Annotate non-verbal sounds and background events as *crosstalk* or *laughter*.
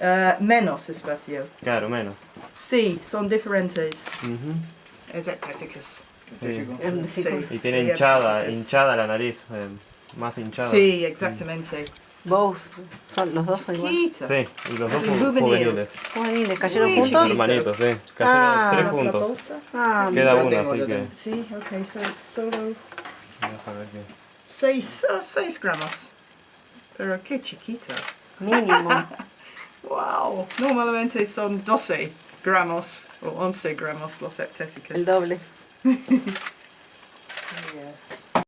Eh, menos espacio. Claro, menos. Sí, son diferentes. Sí. México. Y tiene Sí, hinchada, hinchada la nariz, eh, más hinchada. Sí, exactamente. Vos, son, los dos son igual. Chiquita. Sí, y los dos Sí, ju- juvenil. juveniles. Juveniles, ¿cayeron juntos? chiquito. Hermanitos, sí. Cayeron Ah. tres juntos. bolsa. Ah, Queda uno, tengo, así que. Sí, ok, so solo que- 6 seis gramos. Pero qué chiquito. Mínimo. *laughs* Wow. Normalmente son 12 gramos o 11 gramos los septésicos. El doble. *laughs* Yes.